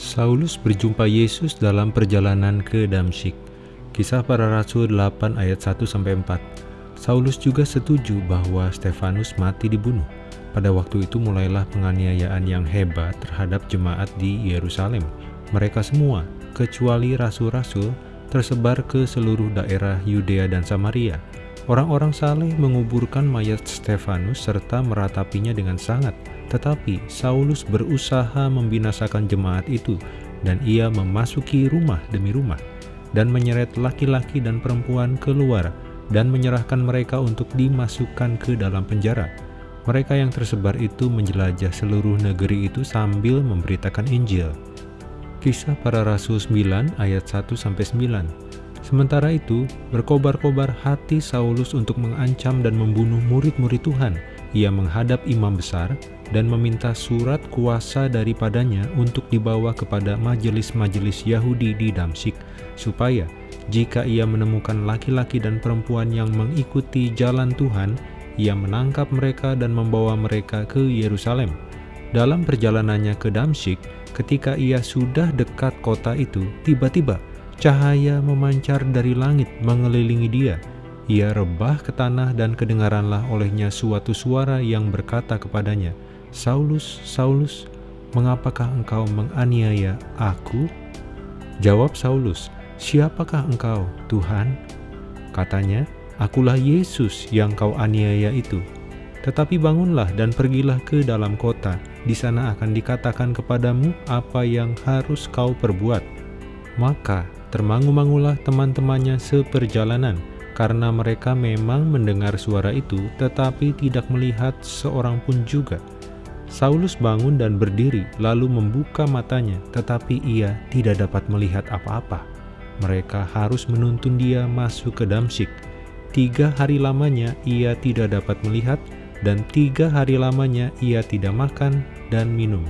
Saulus berjumpa Yesus dalam perjalanan ke Damsyik. Kisah para Rasul 8 ayat 1-4 Saulus juga setuju bahwa Stefanus mati dibunuh. Pada waktu itu mulailah penganiayaan yang hebat terhadap jemaat di Yerusalem. Mereka semua, kecuali rasul-rasul, tersebar ke seluruh daerah Yudea dan Samaria. Orang-orang saleh menguburkan mayat Stefanus serta meratapinya dengan sangat, tetapi Saulus berusaha membinasakan jemaat itu, dan ia memasuki rumah demi rumah, dan menyeret laki-laki dan perempuan keluar, dan menyerahkan mereka untuk dimasukkan ke dalam penjara. Mereka yang tersebar itu menjelajah seluruh negeri itu sambil memberitakan Injil. Kisah para Rasul 9 ayat 1-9 Sementara itu, berkobar-kobar hati Saulus untuk mengancam dan membunuh murid-murid Tuhan. Ia menghadap imam besar dan meminta surat kuasa daripadanya untuk dibawa kepada majelis-majelis Yahudi di Damsyik, supaya jika ia menemukan laki-laki dan perempuan yang mengikuti jalan Tuhan, ia menangkap mereka dan membawa mereka ke Yerusalem. Dalam perjalanannya ke Damsyik, ketika ia sudah dekat kota itu, tiba-tiba Cahaya memancar dari langit mengelilingi dia. Ia rebah ke tanah dan kedengaranlah olehnya suatu suara yang berkata kepadanya, Saulus, Saulus, mengapakah engkau menganiaya aku? Jawab Saulus, siapakah engkau, Tuhan? Katanya, akulah Yesus yang kau aniaya itu. Tetapi bangunlah dan pergilah ke dalam kota, di sana akan dikatakan kepadamu apa yang harus kau perbuat. Maka Termangu-mangulah teman-temannya seperjalanan, karena mereka memang mendengar suara itu, tetapi tidak melihat seorang pun juga. Saulus bangun dan berdiri, lalu membuka matanya, tetapi ia tidak dapat melihat apa-apa. Mereka harus menuntun dia masuk ke Damsyik. Tiga hari lamanya ia tidak dapat melihat, dan tiga hari lamanya ia tidak makan dan minum.